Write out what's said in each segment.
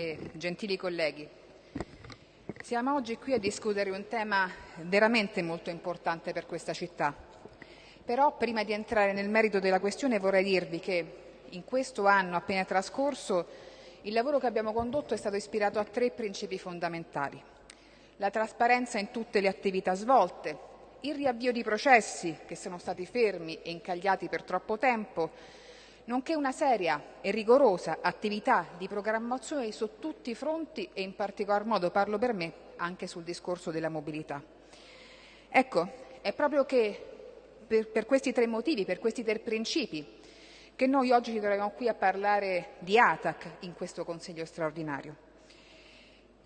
e gentili colleghi, siamo oggi qui a discutere un tema veramente molto importante per questa città. Però prima di entrare nel merito della questione vorrei dirvi che in questo anno appena trascorso il lavoro che abbiamo condotto è stato ispirato a tre principi fondamentali. La trasparenza in tutte le attività svolte, il riavvio di processi che sono stati fermi e incagliati per troppo tempo, nonché una seria e rigorosa attività di programmazione su tutti i fronti e in particolar modo, parlo per me, anche sul discorso della mobilità. Ecco, è proprio che per, per questi tre motivi, per questi tre principi, che noi oggi ci troviamo qui a parlare di ATAC in questo Consiglio straordinario.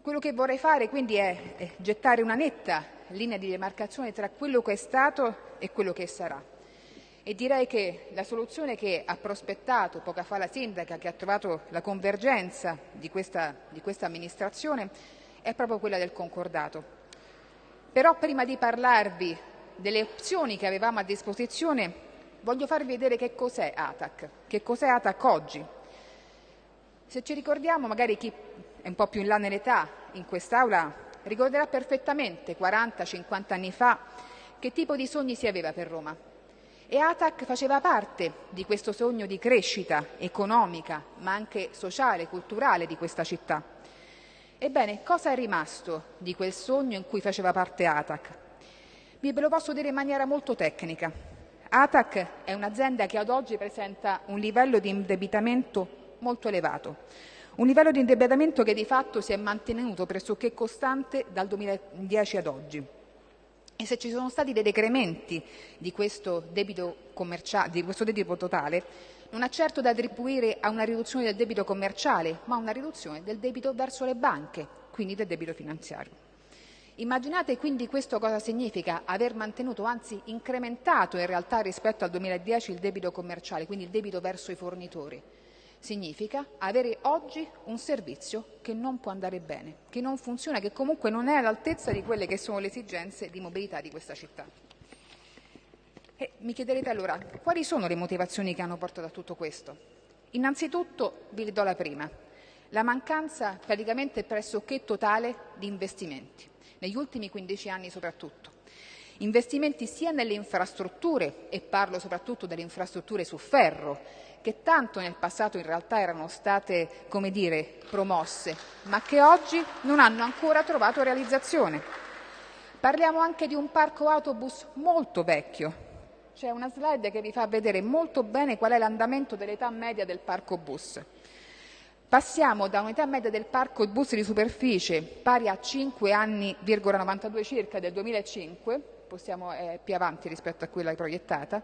Quello che vorrei fare quindi è, è gettare una netta linea di demarcazione tra quello che è stato e quello che sarà e direi che la soluzione che ha prospettato poca fa la sindaca, che ha trovato la convergenza di questa, di questa amministrazione, è proprio quella del concordato. Però prima di parlarvi delle opzioni che avevamo a disposizione, voglio farvi vedere che cos'è ATAC, che cos'è ATAC oggi. Se ci ricordiamo, magari chi è un po' più in là nell'età in quest'Aula ricorderà perfettamente 40-50 anni fa che tipo di sogni si aveva per Roma e ATAC faceva parte di questo sogno di crescita economica, ma anche sociale, culturale di questa città. Ebbene, cosa è rimasto di quel sogno in cui faceva parte ATAC? Vi ve lo posso dire in maniera molto tecnica. ATAC è un'azienda che ad oggi presenta un livello di indebitamento molto elevato, un livello di indebitamento che di fatto si è mantenuto pressoché costante dal 2010 ad oggi. E se ci sono stati dei decrementi di questo debito, di questo debito totale, non è certo da attribuire a una riduzione del debito commerciale, ma a una riduzione del debito verso le banche, quindi del debito finanziario. Immaginate quindi questo cosa significa aver mantenuto, anzi incrementato in realtà rispetto al 2010 il debito commerciale, quindi il debito verso i fornitori significa avere oggi un servizio che non può andare bene, che non funziona, che comunque non è all'altezza di quelle che sono le esigenze di mobilità di questa città. E mi chiederete allora quali sono le motivazioni che hanno portato a tutto questo? Innanzitutto vi do la prima, la mancanza praticamente pressoché totale di investimenti, negli ultimi 15 anni soprattutto. Investimenti sia nelle infrastrutture, e parlo soprattutto delle infrastrutture su ferro, che tanto nel passato in realtà erano state, come dire, promosse, ma che oggi non hanno ancora trovato realizzazione. Parliamo anche di un parco autobus molto vecchio. C'è una slide che vi fa vedere molto bene qual è l'andamento dell'età media del parco bus. Passiamo da un'età media del parco bus di superficie pari a 5 anni,92 circa del 2005, possiamo, è più avanti rispetto a quella proiettata,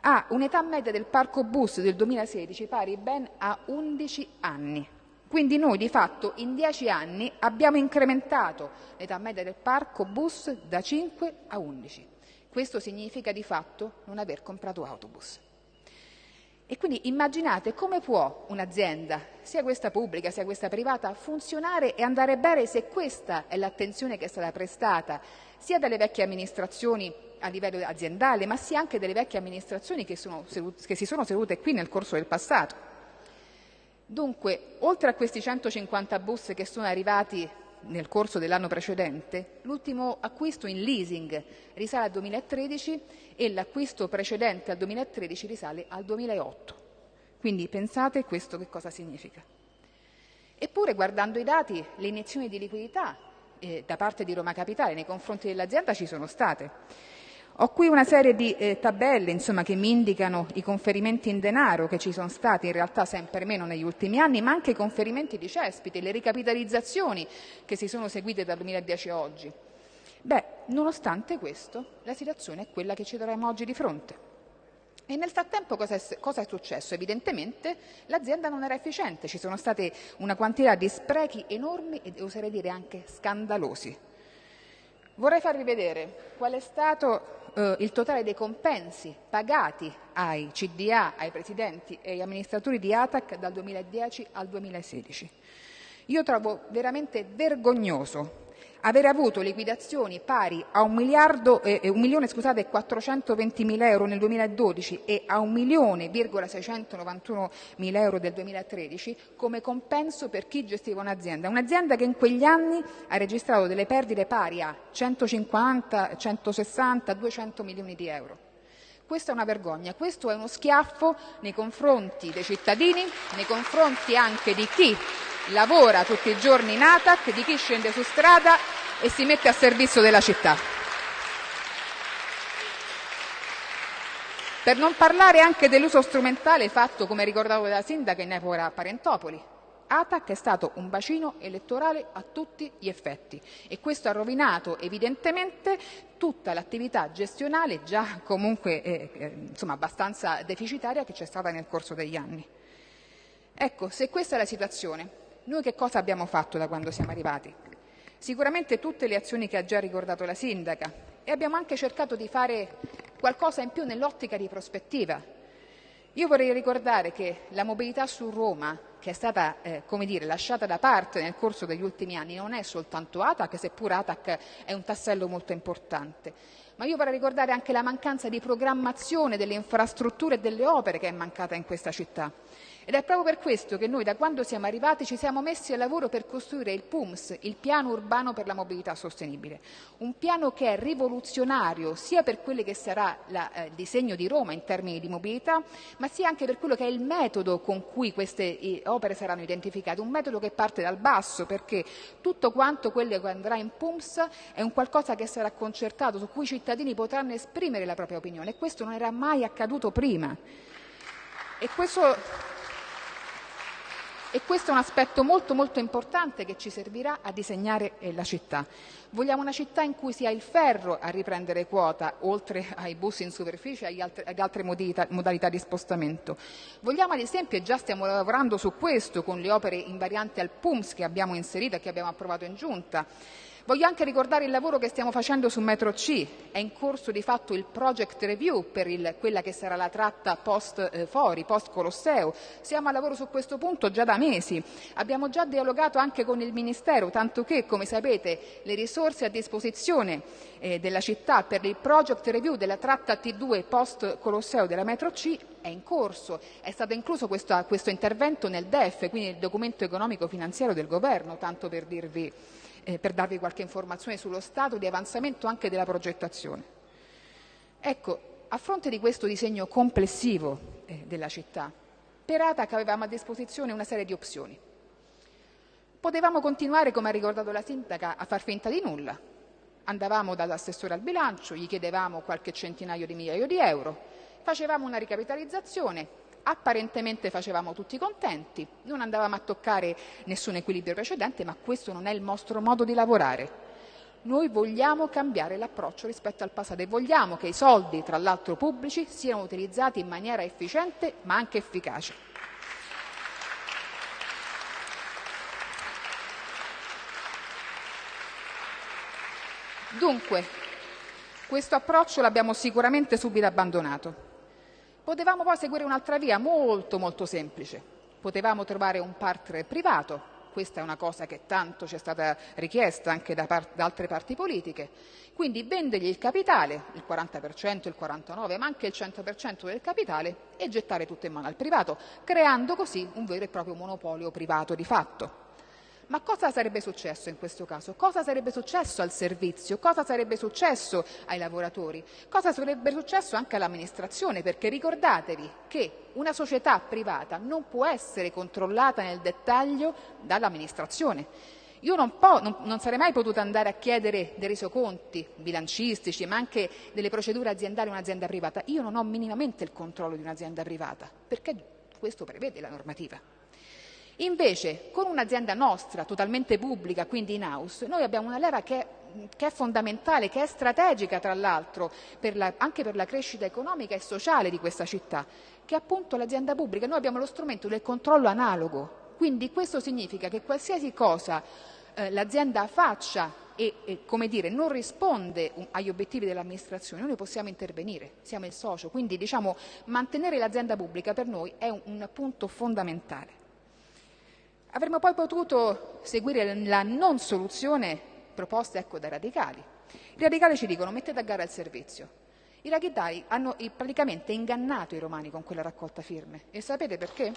ha un'età media del parco bus del 2016 pari ben a 11 anni. Quindi noi di fatto in 10 anni abbiamo incrementato l'età media del parco bus da 5 a 11. Questo significa di fatto non aver comprato autobus. E quindi immaginate come può un'azienda, sia questa pubblica sia questa privata, funzionare e andare bene se questa è l'attenzione che è stata prestata sia dalle vecchie amministrazioni a livello aziendale, ma sia anche delle vecchie amministrazioni che, sono, che si sono sedute qui nel corso del passato. Dunque, oltre a questi 150 bus che sono arrivati nel corso dell'anno precedente, l'ultimo acquisto in leasing risale al 2013 e l'acquisto precedente al 2013 risale al 2008. Quindi pensate questo che cosa significa. Eppure, guardando i dati, le iniezioni di liquidità eh, da parte di Roma Capitale nei confronti dell'azienda ci sono state. Ho qui una serie di eh, tabelle insomma, che mi indicano i conferimenti in denaro che ci sono stati in realtà sempre meno negli ultimi anni, ma anche i conferimenti di cespiti, le ricapitalizzazioni che si sono seguite dal 2010 a oggi. Beh, nonostante questo, la situazione è quella che ci troviamo oggi di fronte. E nel frattempo cosa è, cosa è, successo? Evidentemente l'azienda non era efficiente, ci sono state una quantità di sprechi enormi e oserei dire anche scandalosi. Vorrei farvi vedere qual è stato eh, il totale dei compensi pagati ai CDA, ai presidenti e agli amministratori di ATAC dal 2010 al 2016. Io trovo veramente vergognoso avere avuto liquidazioni pari a 1 miliardo, eh, 1 milione scusate, 420 mila euro nel 2012 e a 1 milione 691 mila euro del 2013 come compenso per chi gestiva un'azienda. Un'azienda che in quegli anni ha registrato delle perdite pari a 150, 160, 200 milioni di euro. Questa è una vergogna, questo è uno schiaffo nei confronti dei cittadini, nei confronti anche di chi lavora tutti i giorni in ATAC, di chi scende su strada e si mette a servizio della città. Per non parlare anche dell'uso strumentale fatto, come ricordavo dalla sindaca, in epoca Parentopoli. ATAC è stato un bacino elettorale a tutti gli effetti e questo ha rovinato evidentemente tutta l'attività gestionale già comunque eh, eh, insomma, abbastanza deficitaria che c'è stata nel corso degli anni. Ecco, se questa è la situazione, noi che cosa abbiamo fatto da quando siamo arrivati? Sicuramente tutte le azioni che ha già ricordato la sindaca e abbiamo anche cercato di fare qualcosa in più nell'ottica di prospettiva. Io vorrei ricordare che la mobilità su Roma, che è stata eh, dire, lasciata da parte nel corso degli ultimi anni, non è soltanto ATAC, seppur ATAC è un tassello molto importante, ma io vorrei ricordare anche la mancanza di programmazione delle infrastrutture e delle opere che è mancata in questa città. Ed è proprio per questo che noi da quando siamo arrivati ci siamo messi al lavoro per costruire il PUMS, il piano urbano per la mobilità sostenibile. Un piano che è rivoluzionario sia per quello che sarà la, eh, il disegno di Roma in termini di mobilità, ma sia anche per quello che è il metodo con cui queste opere saranno identificate. Un metodo che parte dal basso perché tutto quanto quello che andrà in PUMS è un qualcosa che sarà concertato, su cui i cittadini potranno esprimere la propria opinione e questo non era mai accaduto prima. E questo e questo è un aspetto molto molto importante che ci servirà a disegnare eh, la città. Vogliamo una città in cui sia il ferro a riprendere quota, oltre ai bus in superficie e ad altre modalità, di spostamento. Vogliamo ad esempio, e già stiamo lavorando su questo con le opere invarianti al PUMS che abbiamo inserito e che abbiamo approvato in giunta, Voglio anche ricordare il lavoro che stiamo facendo su Metro C. È in corso di fatto il project review per il, quella che sarà la tratta post eh, Fori, post Colosseo. Siamo a lavoro su questo punto già da mesi. Abbiamo già dialogato anche con il Ministero, tanto che, come sapete, le risorse a disposizione eh, della città per il project review della tratta T2 post Colosseo della Metro C è in corso. È stato incluso questo, questo intervento nel DEF, quindi nel documento economico finanziario del Governo, tanto per dirvi eh, per darvi qualche informazione sullo stato di avanzamento anche della progettazione. Ecco, a fronte di questo disegno complessivo eh, della città, per ATAC avevamo a disposizione una serie di opzioni. Potevamo continuare, come ha ricordato la sindaca, a far finta di nulla. Andavamo dall'assessore al bilancio, gli chiedevamo qualche centinaio di migliaio di euro, facevamo una ricapitalizzazione, apparentemente facevamo tutti contenti, non andavamo a toccare nessun equilibrio precedente, ma questo non è il nostro modo di lavorare. Noi vogliamo cambiare l'approccio rispetto al passato e vogliamo che i soldi, tra l'altro pubblici, siano utilizzati in maniera efficiente ma anche efficace. Dunque, questo approccio l'abbiamo sicuramente subito abbandonato. Potevamo poi seguire un'altra via molto molto semplice. Potevamo trovare un partner privato, questa è una cosa che tanto ci è stata richiesta anche da, da altre parti politiche, quindi vendergli il capitale, il 40%, il 49%, ma anche il 100% del capitale e gettare tutto in mano al privato, creando così un vero e proprio monopolio privato di fatto. Ma cosa sarebbe successo in questo caso? Cosa sarebbe successo al servizio? Cosa sarebbe successo ai lavoratori? Cosa sarebbe successo anche all'amministrazione? Perché ricordatevi che una società privata non può essere controllata nel dettaglio dall'amministrazione. Io non, po- non, non, sarei mai potuta andare a chiedere dei resoconti bilancistici, ma anche delle procedure aziendali a un'azienda privata. Io non ho minimamente il controllo di un'azienda privata, perché questo prevede la normativa. Invece, con un'azienda nostra, totalmente pubblica, quindi in house, noi abbiamo una leva che, che è fondamentale, che è strategica tra l'altro anche per la crescita economica e sociale di questa città, che è appunto l'azienda pubblica. Noi abbiamo lo strumento del controllo analogo, quindi questo significa che qualsiasi cosa eh, l'azienda faccia e, e, come dire, non risponde agli obiettivi dell'amministrazione, noi possiamo intervenire, siamo il socio, quindi diciamo, mantenere l'azienda pubblica per noi è un, un punto fondamentale. Avremmo poi potuto seguire la non soluzione proposte ecco, dai radicali. I radicali ci dicono mettete a gara il servizio. I radicali hanno praticamente ingannato i romani con quella raccolta firme. E sapete perché?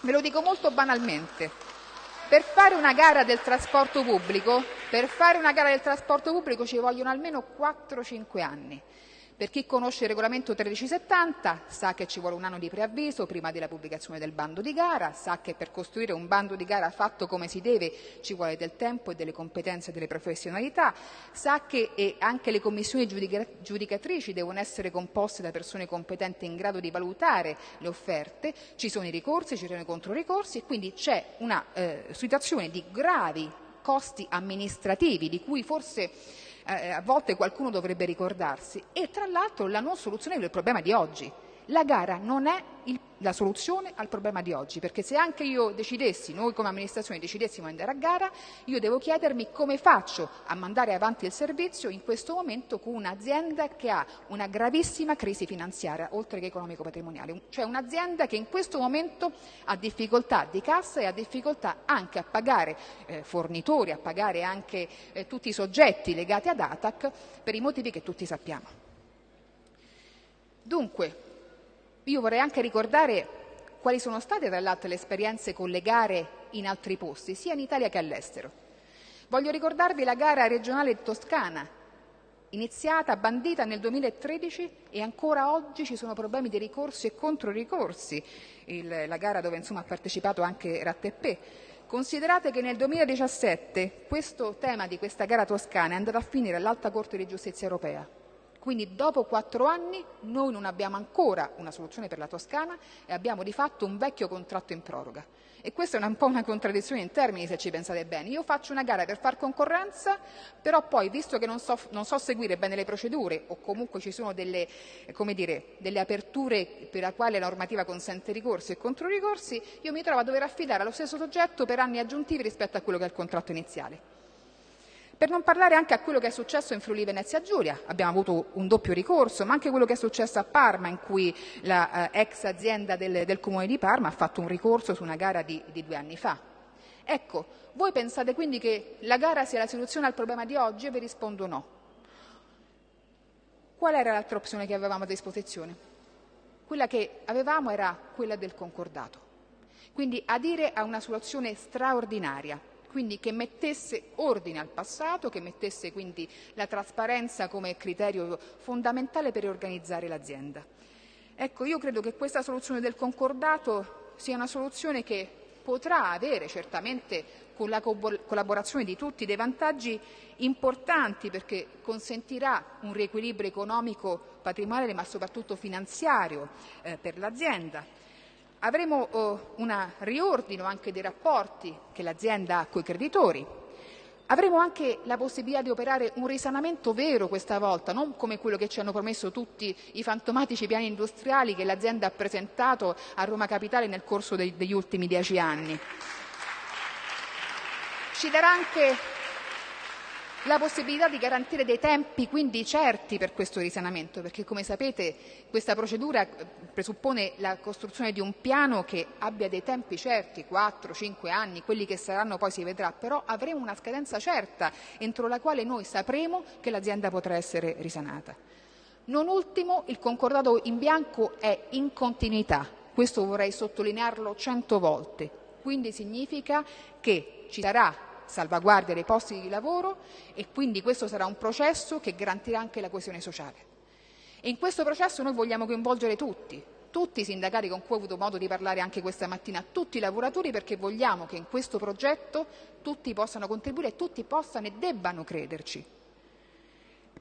Ve lo dico molto banalmente. Per fare una gara del trasporto pubblico, per fare una gara del trasporto pubblico ci vogliono almeno 4-5 anni. Per chi conosce il regolamento 1370 sa che ci vuole un anno di preavviso prima della pubblicazione del bando di gara, sa che per costruire un bando di gara fatto come si deve ci vuole del tempo e delle competenze e delle professionalità, sa che anche le commissioni giudicatrici devono essere composte da persone competenti in grado di valutare le offerte, ci sono i ricorsi, ci sono i controricorsi e quindi c'è una eh, situazione di gravi costi amministrativi di cui forse eh, a volte qualcuno dovrebbe ricordarsi, e tra l'altro la non soluzione del problema di oggi. La gara non è la soluzione al problema di oggi, perché se anche io decidessi, noi come amministrazione decidessimo di andare a gara, io devo chiedermi come faccio a mandare avanti il servizio in questo momento con un'azienda che ha una gravissima crisi finanziaria, oltre che economico-patrimoniale, cioè un'azienda che in questo momento ha difficoltà di cassa e ha difficoltà anche a pagare eh, fornitori, a pagare anche eh, tutti i soggetti legati ad ATAC per i motivi che tutti sappiamo. Dunque, io vorrei anche ricordare quali sono state tra l'altro le esperienze con le gare in altri posti, sia in Italia che all'estero. Voglio ricordarvi la gara regionale toscana, iniziata, bandita nel 2013 e ancora oggi ci sono problemi di ricorsi e controricorsi, Il, la gara dove insomma, ha partecipato anche Rattepè. Considerate che nel 2017 questo tema di questa gara toscana è andato a finire all'Alta Corte di Giustizia Europea quindi dopo quattro anni noi non abbiamo ancora una soluzione per la Toscana e abbiamo di fatto un vecchio contratto in proroga. E questa è un po' una contraddizione in termini se ci pensate bene. Io faccio una gara per far concorrenza, però poi, visto che non so, non so seguire bene le procedure o comunque ci sono delle, dire, delle aperture per la quale la normativa consente ricorsi e controricorsi, io mi trovo a dover affidare allo stesso soggetto per anni aggiuntivi rispetto a quello che è il contratto iniziale. Per non parlare anche a quello che è successo in Friuli Venezia Giulia, abbiamo avuto un doppio ricorso, ma anche quello che è successo a Parma, in cui la eh, azienda del, del, Comune di Parma ha fatto un ricorso su una gara di, di due anni fa. Ecco, voi pensate quindi che la gara sia la soluzione al problema di oggi? Io vi rispondo no. Qual era l'altra opzione che avevamo a disposizione? Quella che avevamo era quella del concordato. Quindi adire a una soluzione straordinaria, quindi che mettesse ordine al passato, che mettesse quindi la trasparenza come criterio fondamentale per organizzare l'azienda. Ecco, io credo che questa soluzione del concordato sia una soluzione che potrà avere certamente con la collaborazione di tutti dei vantaggi importanti perché consentirà un riequilibrio economico patrimoniale ma soprattutto finanziario eh, per l'azienda Avremo oh, un riordino anche dei rapporti che l'azienda ha con i creditori. Avremo anche la possibilità di operare un risanamento vero questa volta, non come quello che ci hanno promesso tutti i fantomatici piani industriali che l'azienda ha presentato a Roma Capitale nel corso dei, degli ultimi dieci anni. Ci darà anche la possibilità di garantire dei tempi quindi certi per questo risanamento, perché come sapete questa procedura eh, presuppone la costruzione di un piano che abbia dei tempi certi, 4-5 anni, quelli che saranno poi si vedrà, però avremo una scadenza certa entro la quale noi sapremo che l'azienda potrà essere risanata. Non ultimo, il concordato in bianco è in continuità, questo vorrei sottolinearlo cento volte, quindi significa che ci sarà salvaguardia dei posti di lavoro e quindi questo sarà un processo che garantirà anche la coesione sociale. E in questo processo noi vogliamo coinvolgere tutti, tutti i sindacati con cui ho avuto modo di parlare anche questa mattina, tutti i lavoratori perché vogliamo che in questo progetto tutti possano contribuire e tutti possano e debbano crederci.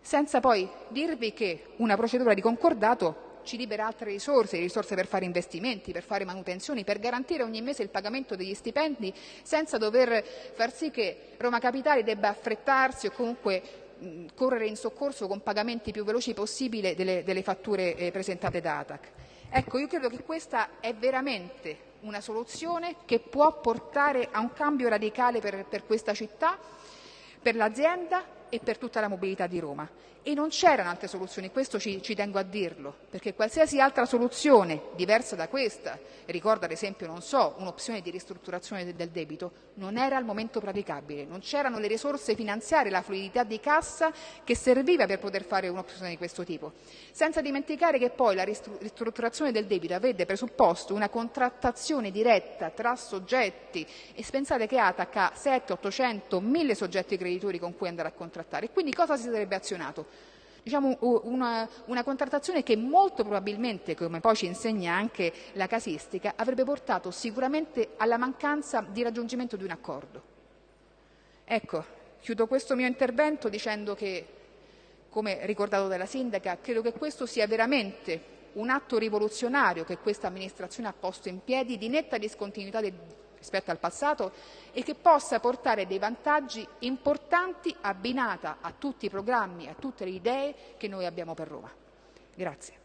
Senza poi dirvi che una procedura di concordato ci libera altre risorse, risorse per fare investimenti, per fare manutenzioni, per garantire ogni mese il pagamento degli stipendi senza dover far sì che Roma Capitale debba affrettarsi o comunque mh, correre in soccorso con pagamenti più veloci possibile delle, delle fatture eh, presentate da ATAC. Ecco, io credo che questa è veramente una soluzione che può portare a un cambio radicale per, per questa città, per l'azienda e per tutta la mobilità di Roma. E non c'erano altre soluzioni, questo ci, ci, tengo a dirlo, perché qualsiasi altra soluzione diversa da questa, ricordo ad esempio, non so, un'opzione di ristrutturazione del debito, non era al momento praticabile, non c'erano le risorse finanziarie, la fluidità di cassa che serviva per poter fare un'opzione di questo tipo. Senza dimenticare che poi la ristrutturazione del debito avrebbe presupposto una contrattazione diretta tra soggetti e pensate che ATAC ha 7, 800, 1000 soggetti creditori con cui andare a contrattare. Quindi cosa si sarebbe azionato? Diciamo una, una, contrattazione che molto probabilmente, come poi ci insegna anche la casistica, avrebbe portato sicuramente alla mancanza di raggiungimento di un accordo. Ecco, chiudo questo mio intervento dicendo che, come ricordato dalla sindaca, credo che questo sia veramente un atto rivoluzionario che questa amministrazione ha posto in piedi di netta discontinuità del rispetto al passato e che possa portare dei vantaggi importanti abbinata a tutti i programmi, a tutte le idee che noi abbiamo per Roma. Grazie.